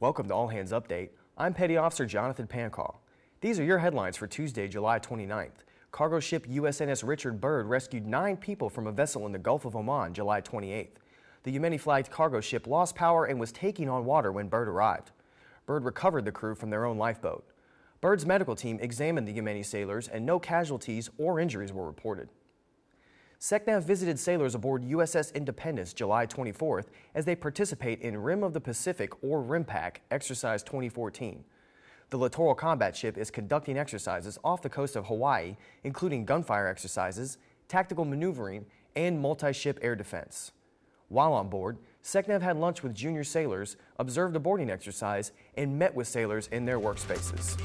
Welcome to All Hands Update. I'm Petty Officer Jonathan Pancall. These are your headlines for Tuesday, July 29th. Cargo ship USNS Richard Byrd rescued nine people from a vessel in the Gulf of Oman July 28th. The Yemeni-flagged cargo ship lost power and was taking on water when Byrd arrived. Byrd recovered the crew from their own lifeboat. Byrd's medical team examined the Yemeni sailors and no casualties or injuries were reported. SECNAV visited sailors aboard USS Independence July 24th as they participate in Rim of the Pacific or RIMPAC Exercise 2014. The littoral combat ship is conducting exercises off the coast of Hawaii, including gunfire exercises, tactical maneuvering, and multi-ship air defense. While on board, SECNAV had lunch with junior sailors, observed a boarding exercise, and met with sailors in their workspaces.